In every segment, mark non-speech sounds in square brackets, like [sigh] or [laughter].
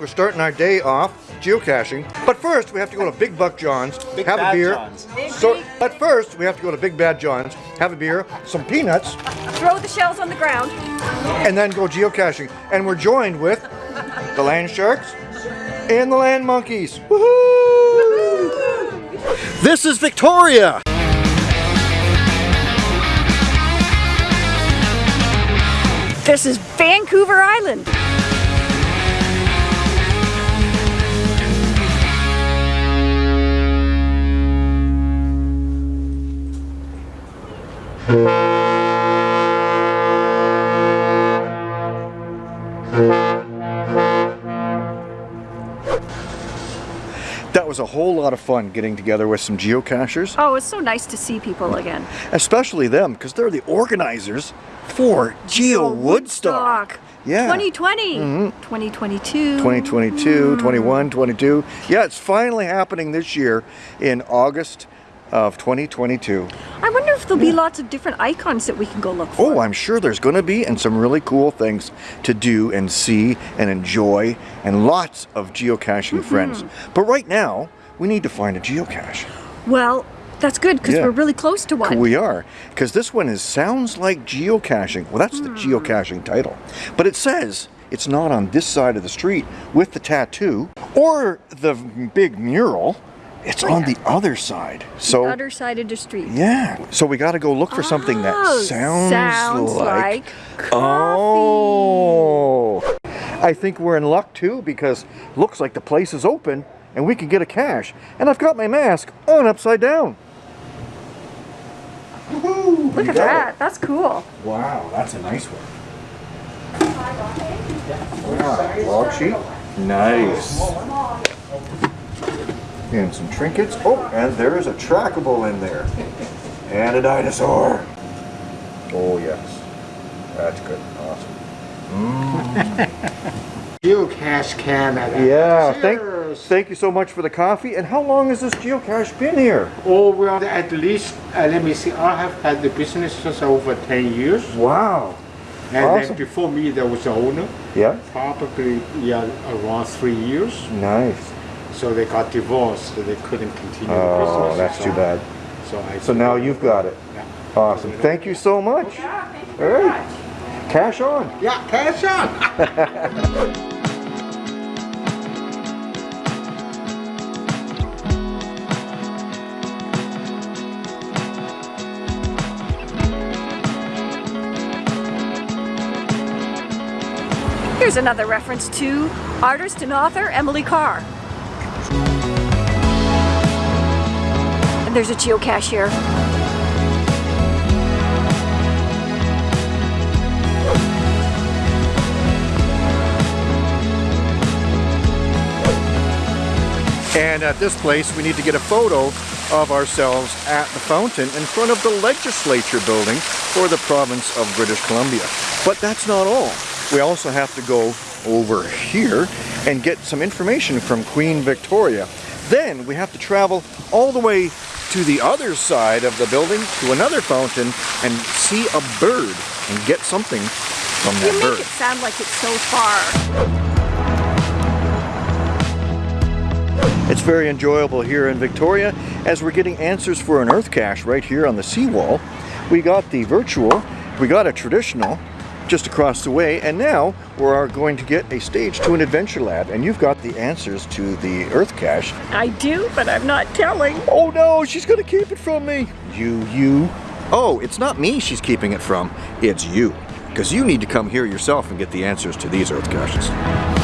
we're starting our day off geocaching. But first, we have to go to Big Buck John's, Big have a beer. John's. So, but first, we have to go to Big Bad John's, have a beer, some peanuts, Throw the shells on the ground. and then go geocaching. And we're joined with the land sharks and the land monkeys. Woohoo! This is Victoria. This is Vancouver Island. That was a whole lot of fun getting together with some geocachers, Oh, it's so nice to see people again. especially them because they're the organizers for Geo Woodstock. Yeah. 2020. 2022. Mm-hmm. 2022, mm. 21, 22. Yeah, it's finally happening this year in August of 2022. I wonder there'll be lots of different icons that we can go look oh, for. Oh, I'm sure there's going to be and some really cool things to do and see and enjoy and lots of geocaching mm-hmm. friends. But right now, we need to find a geocache. Well, that's good because Yeah. we're really close to one. We are, because this one is sounds like geocaching. Well, that's the hmm. geocaching title. But it says it's not on this side of the street with the tattoo or the big mural. It's oh, on the other side. So Other side of the street. yeah. So we got to go look for oh, something that Oh, sounds, sounds like, like Oh. I think we're in luck too because looks like the place is open and we can get a cash. And I've got my mask on upside down. Look at that. That's cool. Wow, that's a nice one. Wow, log sheet. Nice. And some trinkets. Oh, and there is a trackable in there. And a dinosaur. Oh, yes. That's good. Awesome. [laughs] Geocache Canada. Yeah, thank, Cheers. thank you so much for the coffee. And how long has this geocache been here? Oh, well, at least, uh, let me see, I have had the business since over 10 years. Wow. And Awesome. then before me, there was the owner, Yeah, probably yeah, around three years. nice. So they got divorced, so they couldn't continue the Oh, that's so- too bad. So, I So now you've got it. Yeah. Awesome. Thank you so much. All right. Cash on. Yeah, cash on. [laughs] Here's another reference to artist and author Emily Carr. And there's a geocache here. And at this place, we need to get a photo of ourselves at the fountain in front of the legislature building for the province of British Columbia. But that's not all. We also have to go over here and get some information from Queen Victoria. Then we have to travel all the way to the other side of the building to another fountain and see a bird and get something from You that make it sound like it's so far. It's very enjoyable here in Victoria as we're getting answers for an earth cache right here on the seawall. We got the virtual, we got a traditional just across the way, and now we are going to get a stage to an adventure lab, and you've got the answers to the earth cache. I do, but I'm not telling. Oh no, she's gonna keep it from me. You, you. Oh, it's not me she's keeping it from, it's you. Because you need to come here yourself and get the answers to these earth caches.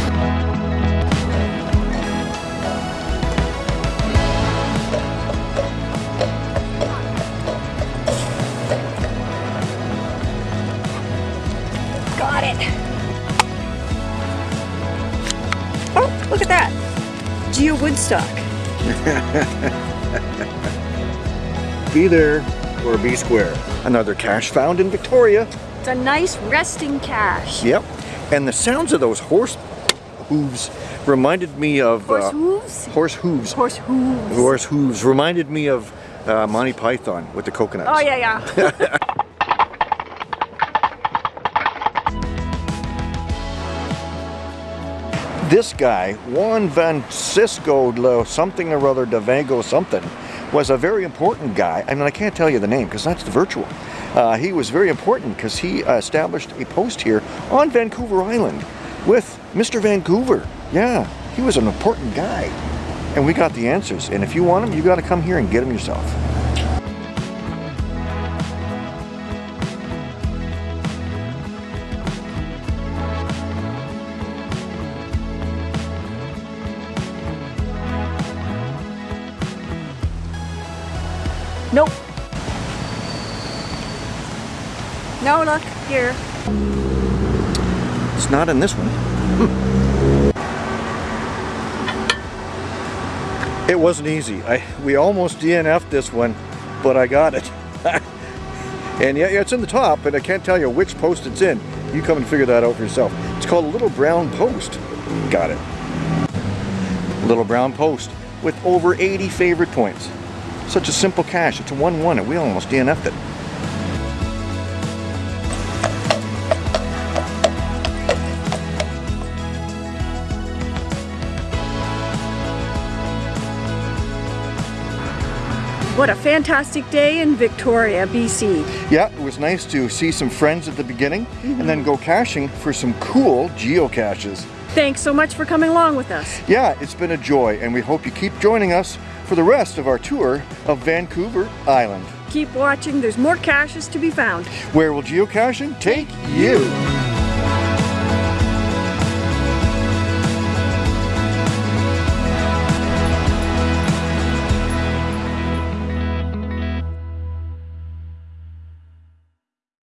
Look at that. Geo Woodstock. [laughs] Be there or be square. Another cache found in Victoria. It's a nice resting cache. Yep. And the sounds of those horse hooves reminded me of Horse uh, hooves? horse hooves. Horse hooves. Horse hooves reminded me of uh, Monty Python with the coconuts. Oh, yeah, yeah. [laughs] This guy, Juan Francisco something or other Devango something, was a very important guy. I mean, I can't tell you the name because that's the virtual. Uh, he was very important because he established a post here on Vancouver Island with Mr. Vancouver. Yeah, he was an important guy. And we got the answers. And if you want them, you got to come here and get them yourself. Nope. No, look, here. It's not in this one. Hmm. It wasn't easy. I we almost DNF'd this one, but I got it. [laughs] and yeah, yeah, it's in the top, and I can't tell you which post it's in. You come and figure that out for yourself. It's called a Little Brown Post. Got it. Little Brown Post with over 80 favorite points. Such a simple cache. It's a 1-1, and we almost DNF'd it. What a fantastic day in Victoria, BC. Yeah, it was nice to see some friends at the beginning and then mm-hmm. go caching for some cool geocaches. Thanks so much for coming along with us. Yeah, it's been a joy and we hope you keep joining us for the rest of our tour of Vancouver Island. Keep watching, there's more caches to be found. Where will geocaching take you?